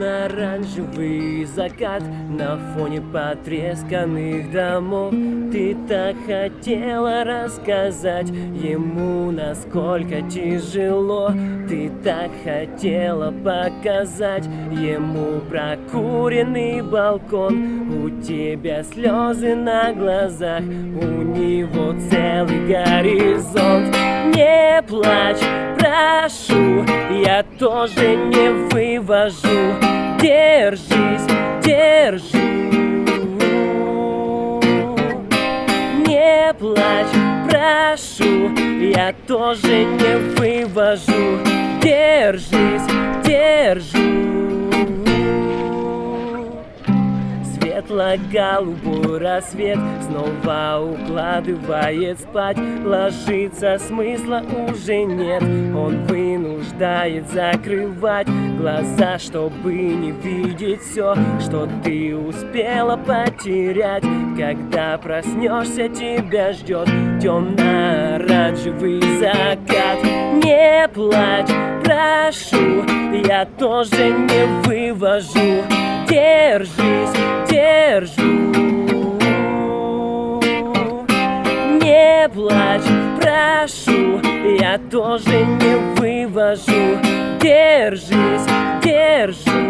Темно-оранжевый закат. На фоне потресканных домов Ты так хотела рассказать ему, насколько тяжело. Ты так хотела показать ему прокуренный балкон. У тебя слезы на глазах, у него целый горизонт. Не плачь, прошу, я тоже не вывожу Держись, держу Не плачь, прошу, я тоже не вывожу. Держись, держу Светло-голубой рассвет Снова укладывает спать. Ложиться смысла уже нет Он вынуждает закрывать глаза Чтобы не видеть все, что ты успела потерять. Когда проснешься, тебя ждет темно-оранжевый закат. Не плачь, прошу, я тоже не вывожу. Держись, Не плачь, прошу, я тоже не вывожу. Держись, держу